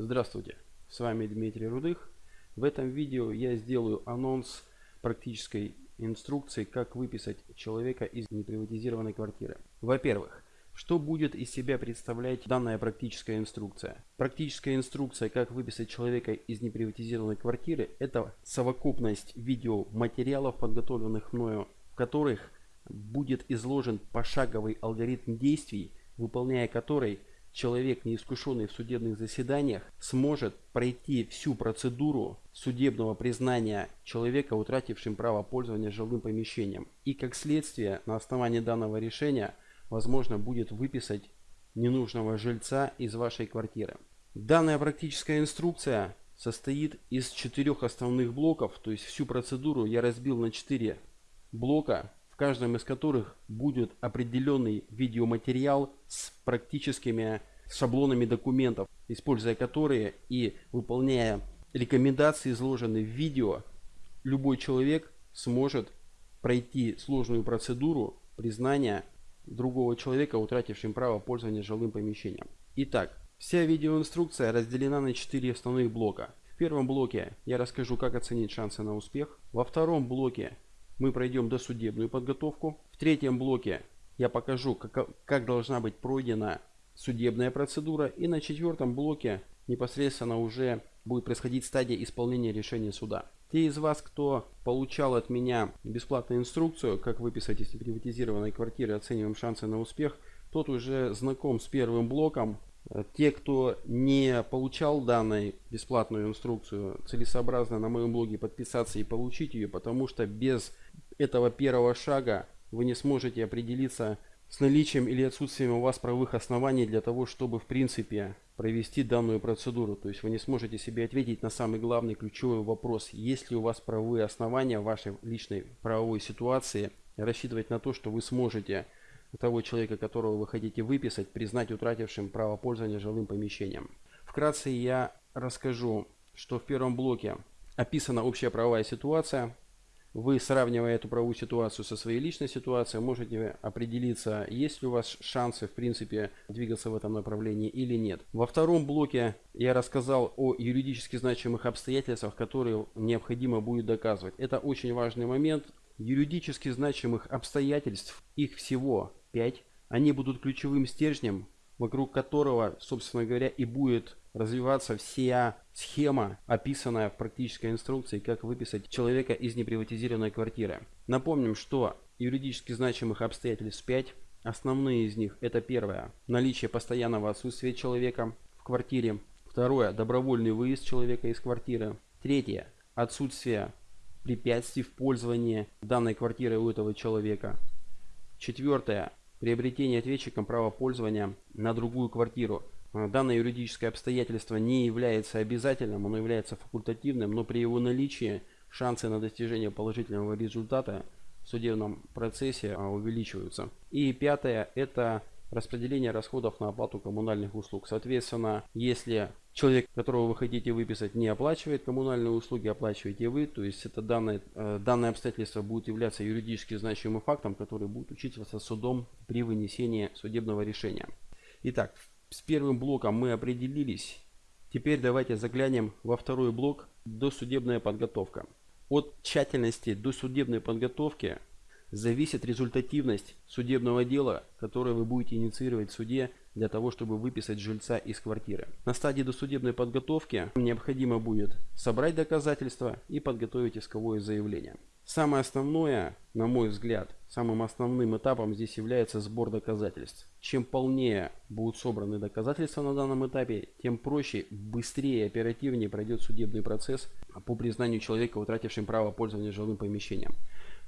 Здравствуйте, с вами Дмитрий Рудых. В этом видео я сделаю анонс практической инструкции, как выписать человека из неприватизированной квартиры. Во-первых, что будет из себя представлять данная практическая инструкция? Практическая инструкция, как выписать человека из неприватизированной квартиры, это совокупность видеоматериалов, подготовленных мною, в которых будет изложен пошаговый алгоритм действий, выполняя который человек, неискушенный в судебных заседаниях, сможет пройти всю процедуру судебного признания человека, утратившим право пользования жилым помещением. И как следствие, на основании данного решения, возможно будет выписать ненужного жильца из вашей квартиры. Данная практическая инструкция состоит из четырех основных блоков, то есть всю процедуру я разбил на четыре блока, каждом из которых будет определенный видеоматериал с практическими шаблонами документов, используя которые и выполняя рекомендации, изложенные в видео, любой человек сможет пройти сложную процедуру признания другого человека, утратившим право пользования жилым помещением. Итак, вся видеоинструкция разделена на 4 основных блока. В первом блоке я расскажу, как оценить шансы на успех. Во втором блоке мы пройдем досудебную подготовку. В третьем блоке я покажу, как, как должна быть пройдена судебная процедура. И на четвертом блоке непосредственно уже будет происходить стадия исполнения решения суда. Те из вас, кто получал от меня бесплатную инструкцию, как выписать из приватизированной квартиры, оцениваем шансы на успех, тот уже знаком с первым блоком. Те, кто не получал данную бесплатную инструкцию, целесообразно на моем блоге подписаться и получить ее, потому что без этого первого шага вы не сможете определиться с наличием или отсутствием у вас правовых оснований для того, чтобы в принципе провести данную процедуру. То есть вы не сможете себе ответить на самый главный ключевой вопрос. Есть ли у вас правовые основания в вашей личной правовой ситуации рассчитывать на то, что вы сможете того человека, которого вы хотите выписать, признать утратившим право пользования жилым помещением. Вкратце я расскажу, что в первом блоке описана общая правовая ситуация, вы, сравнивая эту правовую ситуацию со своей личной ситуацией, можете определиться, есть ли у вас шансы, в принципе, двигаться в этом направлении или нет. Во втором блоке я рассказал о юридически значимых обстоятельствах, которые необходимо будет доказывать. Это очень важный момент. Юридически значимых обстоятельств, их всего 5. Они будут ключевым стержнем, вокруг которого, собственно говоря, и будет развиваться вся схема, описанная в практической инструкции, как выписать человека из неприватизированной квартиры. Напомним, что юридически значимых обстоятельств 5. Основные из них это первое, наличие постоянного отсутствия человека в квартире. Второе, добровольный выезд человека из квартиры. Третье, отсутствие препятствий в пользовании данной квартирой у этого человека. Четвертое, приобретение ответчиком права пользования на другую квартиру. Э, данное юридическое обстоятельство не является обязательным, оно является факультативным, но при его наличии шансы на достижение положительного результата в судебном процессе а, увеличиваются. И пятое – это распределение расходов на оплату коммунальных услуг. Соответственно, если человек, которого вы хотите выписать, не оплачивает коммунальные услуги, оплачиваете вы, то есть это данное, э, данное обстоятельство будет являться юридически значимым фактом, который будет учитываться судом при вынесении судебного решения. Итак, с первым блоком мы определились. Теперь давайте заглянем во второй блок досудебная подготовка. От тщательности досудебной подготовки зависит результативность судебного дела, которое вы будете инициировать в суде для того, чтобы выписать жильца из квартиры. На стадии досудебной подготовки необходимо будет собрать доказательства и подготовить исковое заявление. Самое основное, на мой взгляд, самым основным этапом здесь является сбор доказательств. Чем полнее будут собраны доказательства на данном этапе, тем проще, быстрее и оперативнее пройдет судебный процесс по признанию человека, утратившим право пользования жилым помещением.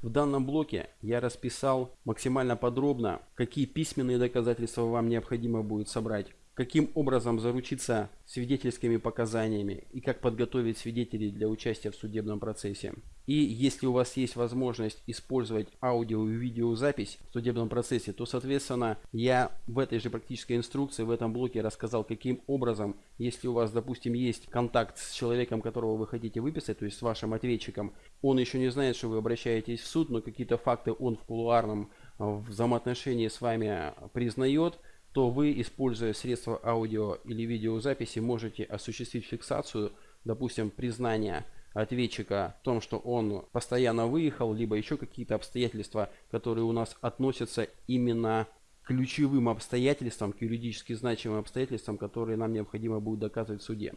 В данном блоке я расписал максимально подробно, какие письменные доказательства вам необходимо будет собрать каким образом заручиться свидетельскими показаниями и как подготовить свидетелей для участия в судебном процессе. И если у вас есть возможность использовать аудио и видеозапись в судебном процессе, то, соответственно, я в этой же практической инструкции, в этом блоке рассказал, каким образом, если у вас, допустим, есть контакт с человеком, которого вы хотите выписать, то есть с вашим ответчиком, он еще не знает, что вы обращаетесь в суд, но какие-то факты он в кулуарном взаимоотношении с вами признает, то вы, используя средства аудио или видеозаписи, можете осуществить фиксацию, допустим, признания ответчика в том, что он постоянно выехал, либо еще какие-то обстоятельства, которые у нас относятся именно к ключевым обстоятельствам, к юридически значимым обстоятельствам, которые нам необходимо будет доказывать в суде.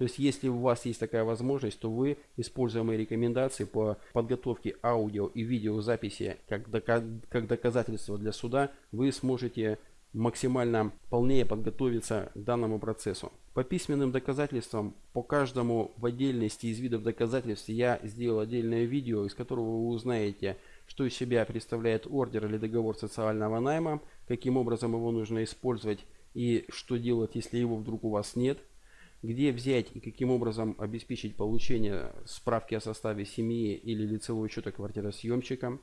То есть, если у вас есть такая возможность, то вы, используя мои рекомендации по подготовке аудио и видеозаписи как, дока как доказательство для суда, вы сможете максимально полнее подготовиться к данному процессу. По письменным доказательствам, по каждому в отдельности из видов доказательств я сделал отдельное видео, из которого вы узнаете, что из себя представляет ордер или договор социального найма, каким образом его нужно использовать и что делать, если его вдруг у вас нет, где взять и каким образом обеспечить получение справки о составе семьи или лицевого счета квартиросъемщика,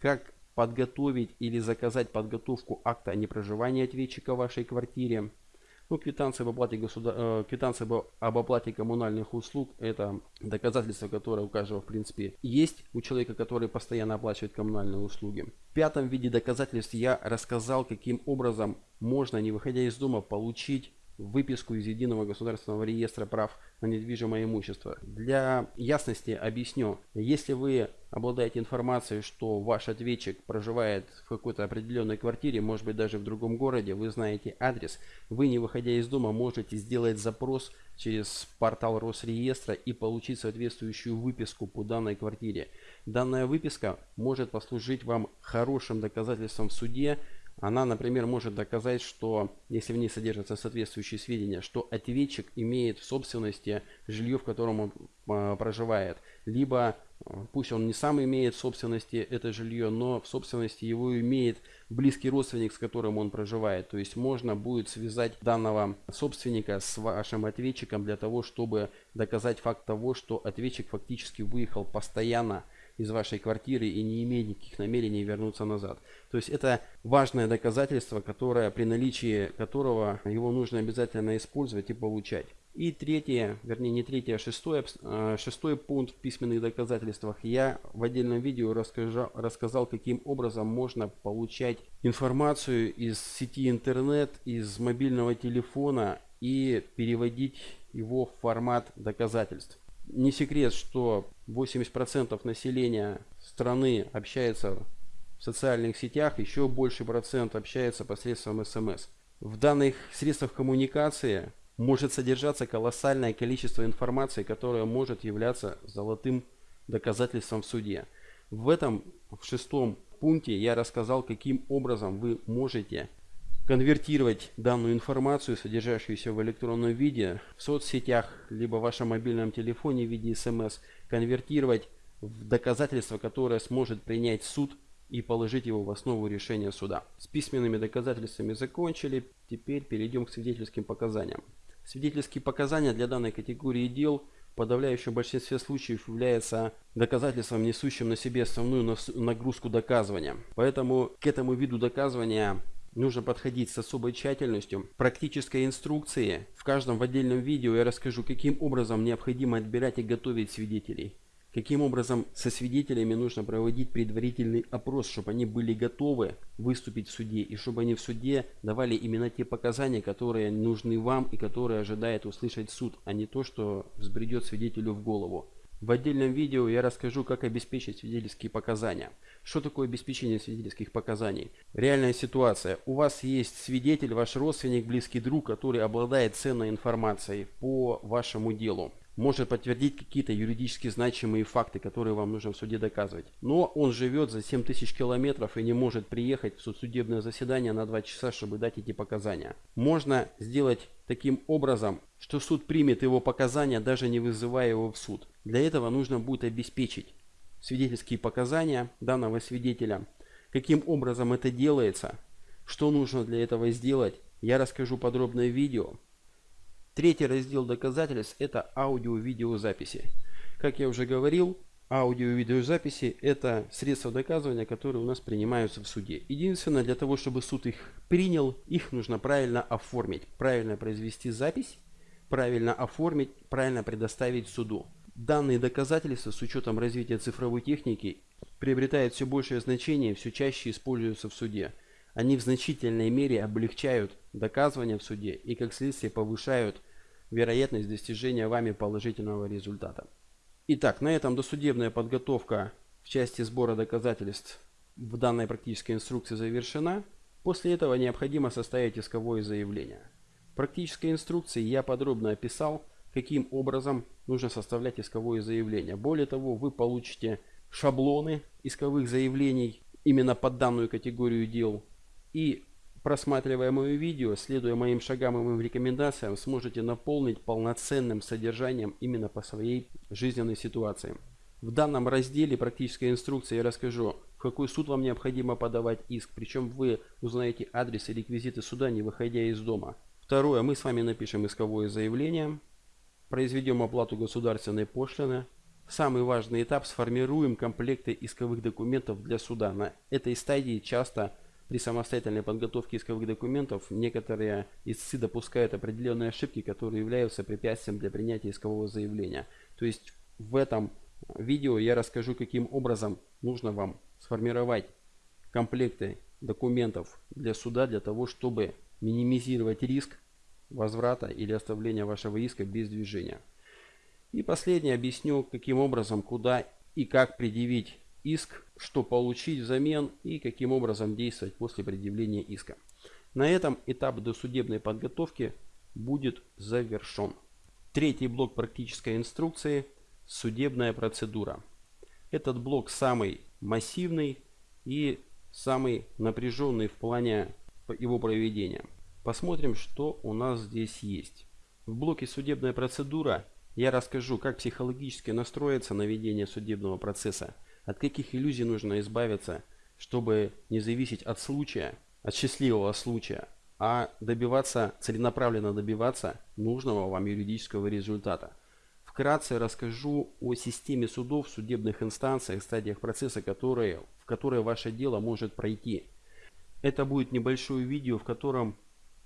как подготовить или заказать подготовку акта о непроживании ответчика в вашей квартире. Ну, квитанция об оплате, государ... э, квитанция об оплате коммунальных услуг – это доказательство, которое у каждого, в принципе, есть у человека, который постоянно оплачивает коммунальные услуги. В пятом виде доказательств я рассказал, каким образом можно, не выходя из дома, получить выписку из Единого государственного реестра прав на недвижимое имущество. Для ясности объясню. Если вы обладаете информацией, что ваш ответчик проживает в какой-то определенной квартире, может быть даже в другом городе, вы знаете адрес, вы не выходя из дома можете сделать запрос через портал Росреестра и получить соответствующую выписку по данной квартире. Данная выписка может послужить вам хорошим доказательством в суде она, например, может доказать, что, если в ней содержатся соответствующие сведения, что ответчик имеет в собственности жилье, в котором он э, проживает. Либо, э, пусть он не сам имеет в собственности это жилье, но в собственности его имеет близкий родственник, с которым он проживает. То есть можно будет связать данного собственника с вашим ответчиком для того, чтобы доказать факт того, что ответчик фактически выехал постоянно из вашей квартиры и не имеет никаких намерений вернуться назад. То есть это важное доказательство, которое при наличии которого его нужно обязательно использовать и получать. И третье, вернее не третье, а шестой, а, шестой пункт в письменных доказательствах. Я в отдельном видео рассказал, рассказал, каким образом можно получать информацию из сети интернет, из мобильного телефона и переводить его в формат доказательств. Не секрет, что 80% населения страны общается в социальных сетях, еще больше процент общается посредством СМС. В данных средствах коммуникации может содержаться колоссальное количество информации, которая может являться золотым доказательством в суде. В этом в шестом пункте я рассказал, каким образом вы можете конвертировать данную информацию, содержащуюся в электронном виде, в соцсетях, либо в вашем мобильном телефоне в виде смс, конвертировать в доказательство, которое сможет принять суд и положить его в основу решения суда. С письменными доказательствами закончили, теперь перейдем к свидетельским показаниям. Свидетельские показания для данной категории дел в подавляющем большинстве случаев являются доказательством, несущим на себе основную нагрузку доказывания. Поэтому к этому виду доказывания нужно подходить с особой тщательностью. Практической инструкции в каждом в отдельном видео я расскажу, каким образом необходимо отбирать и готовить свидетелей. Каким образом со свидетелями нужно проводить предварительный опрос, чтобы они были готовы выступить в суде и чтобы они в суде давали именно те показания, которые нужны вам и которые ожидает услышать суд, а не то, что взбредет свидетелю в голову. В отдельном видео я расскажу, как обеспечить свидетельские показания. Что такое обеспечение свидетельских показаний? Реальная ситуация. У вас есть свидетель, ваш родственник, близкий друг, который обладает ценной информацией по вашему делу может подтвердить какие-то юридически значимые факты, которые вам нужно в суде доказывать. Но он живет за 7 тысяч километров и не может приехать в судебное заседание на 2 часа, чтобы дать эти показания. Можно сделать таким образом, что суд примет его показания, даже не вызывая его в суд. Для этого нужно будет обеспечить свидетельские показания данного свидетеля. Каким образом это делается, что нужно для этого сделать, я расскажу подробное видео. Третий раздел доказательств – это аудио-видеозаписи. Как я уже говорил, аудио-видеозаписи – это средства доказывания, которые у нас принимаются в суде. Единственное, для того, чтобы суд их принял, их нужно правильно оформить, правильно произвести запись, правильно оформить, правильно предоставить суду. Данные доказательства с учетом развития цифровой техники приобретают все большее значение все чаще используются в суде. Они в значительной мере облегчают доказывание в суде и как следствие повышают вероятность достижения вами положительного результата. Итак, на этом досудебная подготовка в части сбора доказательств в данной практической инструкции завершена. После этого необходимо составить исковое заявление. В практической инструкции я подробно описал, каким образом нужно составлять исковое заявление. Более того, вы получите шаблоны исковых заявлений именно под данную категорию дел. И просматривая мое видео, следуя моим шагам и моим рекомендациям, сможете наполнить полноценным содержанием именно по своей жизненной ситуации. В данном разделе практической инструкции я расскажу, в какой суд вам необходимо подавать иск, причем вы узнаете адрес и реквизиты суда, не выходя из дома. Второе, мы с вами напишем исковое заявление, произведем оплату государственной пошлины. Самый важный этап – сформируем комплекты исковых документов для суда. На этой стадии часто при самостоятельной подготовке исковых документов некоторые истцы допускают определенные ошибки, которые являются препятствием для принятия искового заявления. То есть в этом видео я расскажу, каким образом нужно вам сформировать комплекты документов для суда, для того, чтобы минимизировать риск возврата или оставления вашего иска без движения. И последнее объясню, каким образом, куда и как предъявить иск, что получить взамен и каким образом действовать после предъявления иска. На этом этап досудебной подготовки будет завершен. Третий блок практической инструкции – судебная процедура. Этот блок самый массивный и самый напряженный в плане его проведения. Посмотрим, что у нас здесь есть. В блоке судебная процедура я расскажу, как психологически настроиться на ведение судебного процесса, от каких иллюзий нужно избавиться, чтобы не зависеть от случая, от счастливого случая, а добиваться, целенаправленно добиваться нужного вам юридического результата. Вкратце расскажу о системе судов, судебных инстанциях, стадиях процесса, которые, в которые ваше дело может пройти. Это будет небольшое видео, в котором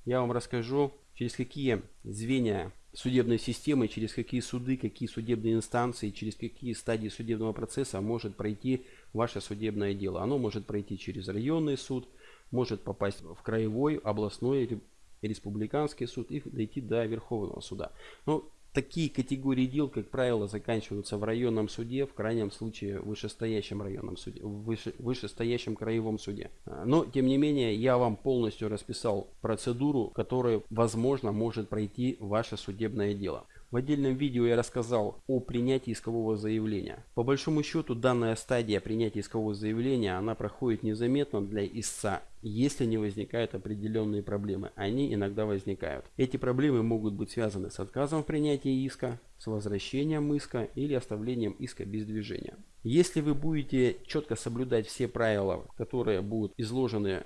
я вам расскажу, через какие звенья судебной системы, через какие суды, какие судебные инстанции, через какие стадии судебного процесса может пройти ваше судебное дело. Оно может пройти через районный суд, может попасть в краевой, областной, республиканский суд и дойти до Верховного суда. Но Такие категории дел, как правило, заканчиваются в районном суде, в крайнем случае в вышестоящем районном суде, в выше, вышестоящем краевом суде. Но, тем не менее, я вам полностью расписал процедуру, которая, возможно, может пройти ваше судебное дело. В отдельном видео я рассказал о принятии искового заявления. По большому счету данная стадия принятия искового заявления она проходит незаметно для истца, если не возникают определенные проблемы. Они иногда возникают. Эти проблемы могут быть связаны с отказом в принятии иска, с возвращением иска или оставлением иска без движения. Если вы будете четко соблюдать все правила, которые будут изложены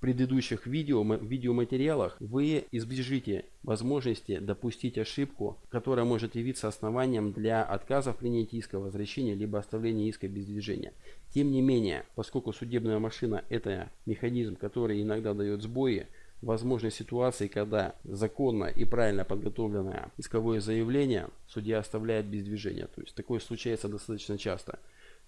предыдущих видео, видеоматериалах вы избежите возможности допустить ошибку, которая может явиться основанием для отказа в принятии иска, возвращения либо оставления иска без движения. Тем не менее, поскольку судебная машина это механизм, который иногда дает сбои, возможны ситуации, когда законно и правильно подготовленное исковое заявление судья оставляет без движения. То есть такое случается достаточно часто.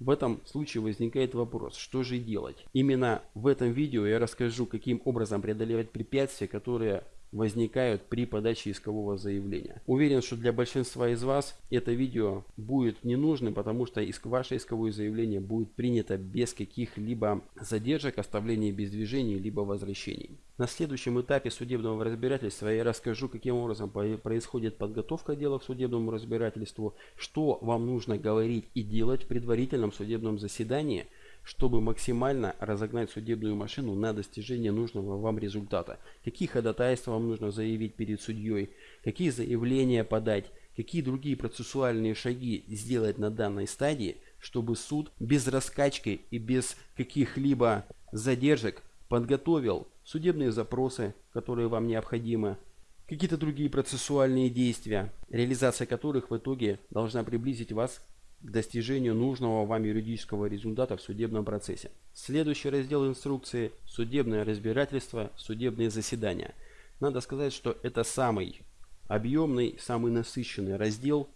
В этом случае возникает вопрос, что же делать? Именно в этом видео я расскажу, каким образом преодолевать препятствия, которые возникают при подаче искового заявления. Уверен, что для большинства из вас это видео будет не нужным, потому что иск, ваше исковое заявление будет принято без каких-либо задержек, оставления без движений, либо возвращений. На следующем этапе судебного разбирательства я расскажу, каким образом происходит подготовка дела к судебному разбирательству, что вам нужно говорить и делать в предварительном судебном заседании – чтобы максимально разогнать судебную машину на достижение нужного вам результата. Какие ходатайства вам нужно заявить перед судьей, какие заявления подать, какие другие процессуальные шаги сделать на данной стадии, чтобы суд без раскачки и без каких-либо задержек подготовил судебные запросы, которые вам необходимы, какие-то другие процессуальные действия, реализация которых в итоге должна приблизить вас к достижению нужного вам юридического результата в судебном процессе. Следующий раздел инструкции – судебное разбирательство, судебные заседания. Надо сказать, что это самый объемный, самый насыщенный раздел,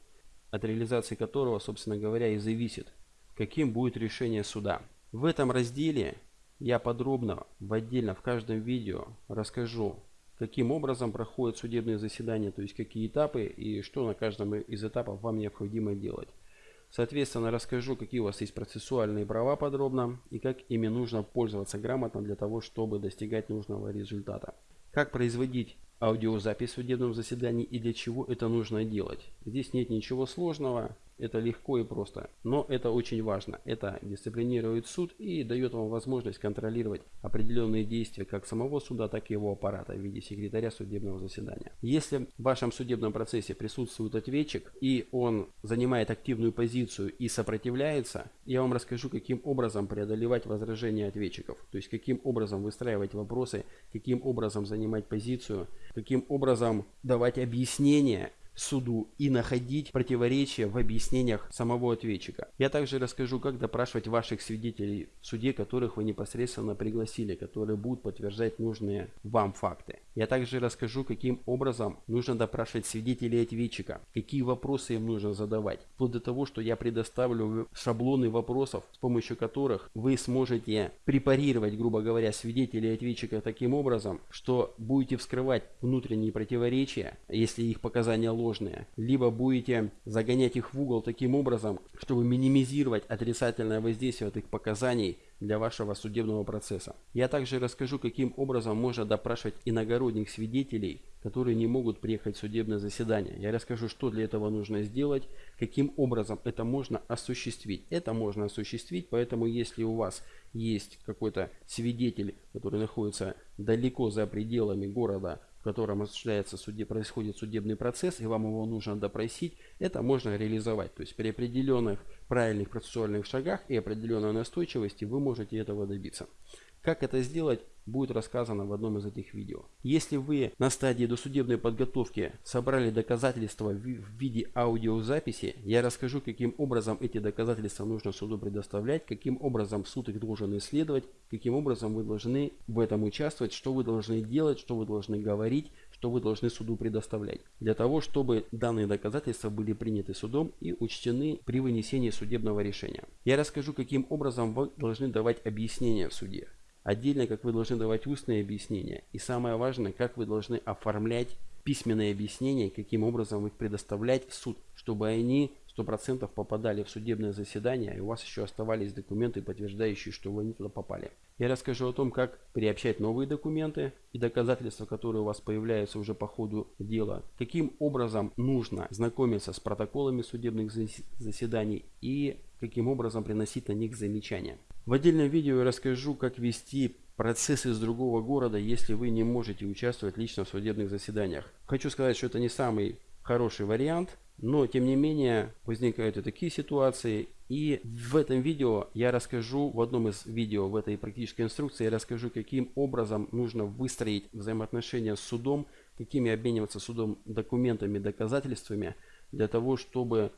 от реализации которого, собственно говоря, и зависит, каким будет решение суда. В этом разделе я подробно в отдельно в каждом видео расскажу, каким образом проходят судебные заседания, то есть какие этапы и что на каждом из этапов вам необходимо делать. Соответственно, расскажу, какие у вас есть процессуальные права подробно и как ими нужно пользоваться грамотно для того, чтобы достигать нужного результата. Как производить аудиозапись в судебном заседании и для чего это нужно делать. Здесь нет ничего сложного. Это легко и просто. Но это очень важно. Это дисциплинирует суд и дает вам возможность контролировать определенные действия как самого суда, так и его аппарата в виде секретаря судебного заседания. Если в вашем судебном процессе присутствует ответчик и он занимает активную позицию и сопротивляется, я вам расскажу, каким образом преодолевать возражения ответчиков. То есть каким образом выстраивать вопросы, каким образом занимать позицию, каким образом давать объяснения суду и находить противоречия в объяснениях самого ответчика. Я также расскажу, как допрашивать ваших свидетелей в суде, которых вы непосредственно пригласили, которые будут подтверждать нужные вам факты. Я также расскажу, каким образом нужно допрашивать свидетелей ответчика, какие вопросы им нужно задавать, вплоть до того, что я предоставлю шаблоны вопросов, с помощью которых вы сможете препарировать, грубо говоря, свидетелей ответчика таким образом, что будете вскрывать внутренние противоречия, если их показания ложные, ложные, либо будете загонять их в угол таким образом, чтобы минимизировать отрицательное воздействие от их показаний для вашего судебного процесса. Я также расскажу, каким образом можно допрашивать иногородних свидетелей, которые не могут приехать в судебное заседание. Я расскажу, что для этого нужно сделать, каким образом это можно осуществить. Это можно осуществить, поэтому если у вас есть какой-то свидетель, который находится далеко за пределами города, котором осуществляется суде, происходит судебный процесс, и вам его нужно допросить, это можно реализовать. То есть при определенных правильных процессуальных шагах и определенной настойчивости вы можете этого добиться. Как это сделать, будет рассказано в одном из этих видео. Если вы на стадии досудебной подготовки собрали доказательства в виде аудиозаписи, я расскажу, каким образом эти доказательства нужно суду предоставлять, каким образом суд их должен исследовать, каким образом вы должны в этом участвовать, что вы должны делать, что вы должны говорить, что вы должны суду предоставлять. Для того, чтобы данные доказательства были приняты судом и учтены при вынесении судебного решения. Я расскажу, каким образом вы должны давать объяснения в суде. Отдельно, как вы должны давать устные объяснения. И самое важное, как вы должны оформлять письменные объяснения, каким образом их предоставлять в суд, чтобы они 100% попадали в судебное заседание, и у вас еще оставались документы, подтверждающие, что вы не туда попали. Я расскажу о том, как приобщать новые документы и доказательства, которые у вас появляются уже по ходу дела, каким образом нужно знакомиться с протоколами судебных заседаний и каким образом приносить на них замечания. В отдельном видео я расскажу, как вести процесс из другого города, если вы не можете участвовать лично в судебных заседаниях. Хочу сказать, что это не самый хороший вариант, но тем не менее возникают и такие ситуации. И в этом видео я расскажу, в одном из видео в этой практической инструкции, я расскажу, каким образом нужно выстроить взаимоотношения с судом, какими обмениваться судом документами, доказательствами, для того, чтобы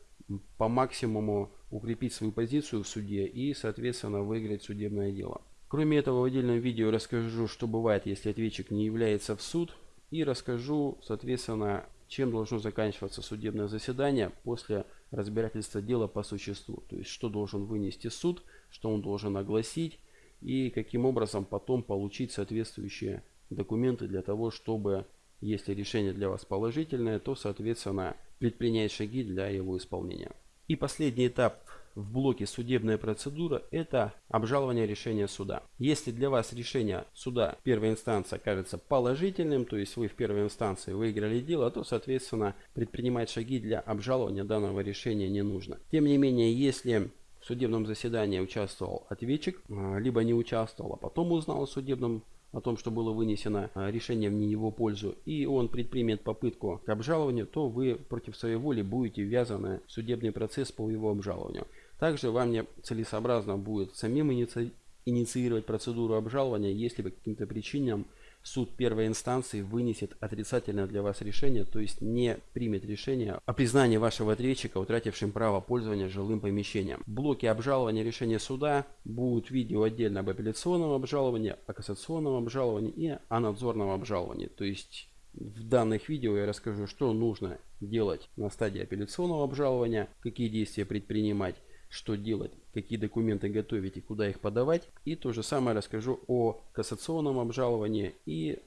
по максимуму укрепить свою позицию в суде и, соответственно, выиграть судебное дело. Кроме этого, в отдельном видео расскажу, что бывает, если ответчик не является в суд. И расскажу, соответственно, чем должно заканчиваться судебное заседание после разбирательства дела по существу. То есть, что должен вынести суд, что он должен огласить и каким образом потом получить соответствующие документы для того, чтобы, если решение для вас положительное, то, соответственно, предпринять шаги для его исполнения. И последний этап в блоке судебная процедура – это обжалование решения суда. Если для вас решение суда первой инстанции кажется положительным, то есть вы в первой инстанции выиграли дело, то, соответственно, предпринимать шаги для обжалования данного решения не нужно. Тем не менее, если в судебном заседании участвовал ответчик, а, либо не участвовал, а потом узнал о судебном о том, что было вынесено а, решение в не его пользу, и он предпримет попытку к обжалованию, то вы против своей воли будете ввязаны в судебный процесс по его обжалованию. Также вам не целесообразно будет самим иници... инициировать процедуру обжалования, если по каким-то причинам суд первой инстанции вынесет отрицательное для вас решение, то есть не примет решение о признании вашего ответчика, утратившим право пользования жилым помещением. В блоке обжалования решения суда будут видео отдельно об апелляционном обжаловании, о кассационном обжаловании и о надзорном обжаловании. То есть в данных видео я расскажу, что нужно делать на стадии апелляционного обжалования, какие действия предпринимать, что делать, какие документы готовить и куда их подавать. И то же самое расскажу о кассационном обжаловании и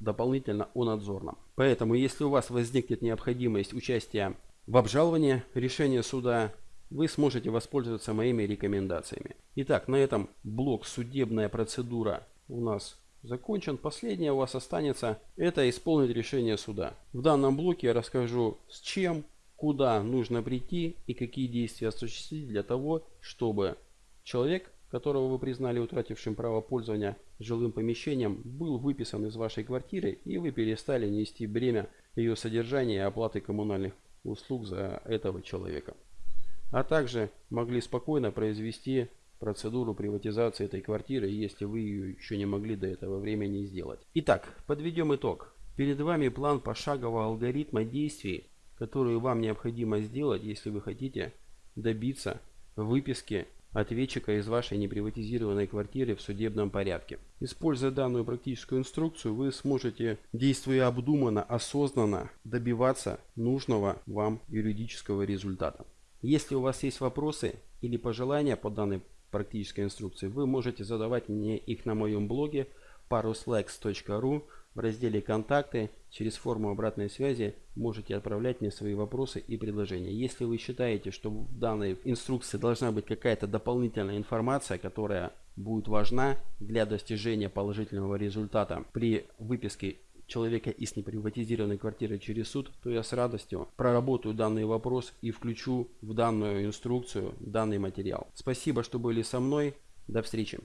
дополнительно о надзорном. Поэтому, если у вас возникнет необходимость участия в обжаловании решения суда, вы сможете воспользоваться моими рекомендациями. Итак, на этом блок «Судебная процедура» у нас закончен. Последнее у вас останется это исполнить решение суда. В данном блоке я расскажу с чем, куда нужно прийти и какие действия осуществить для того, чтобы человек, которого вы признали утратившим право пользования жилым помещением, был выписан из вашей квартиры и вы перестали нести бремя ее содержания и оплаты коммунальных услуг за этого человека а также могли спокойно произвести процедуру приватизации этой квартиры, если вы ее еще не могли до этого времени сделать. Итак, подведем итог. Перед вами план пошагового алгоритма действий, который вам необходимо сделать, если вы хотите добиться выписки ответчика из вашей неприватизированной квартиры в судебном порядке. Используя данную практическую инструкцию, вы сможете, действуя обдуманно, осознанно, добиваться нужного вам юридического результата. Если у вас есть вопросы или пожелания по данной практической инструкции, вы можете задавать мне их на моем блоге paruslex.ru в разделе «Контакты». Через форму обратной связи можете отправлять мне свои вопросы и предложения. Если вы считаете, что в данной инструкции должна быть какая-то дополнительная информация, которая будет важна для достижения положительного результата при выписке человека из неприватизированной квартиры через суд, то я с радостью проработаю данный вопрос и включу в данную инструкцию данный материал. Спасибо, что были со мной. До встречи.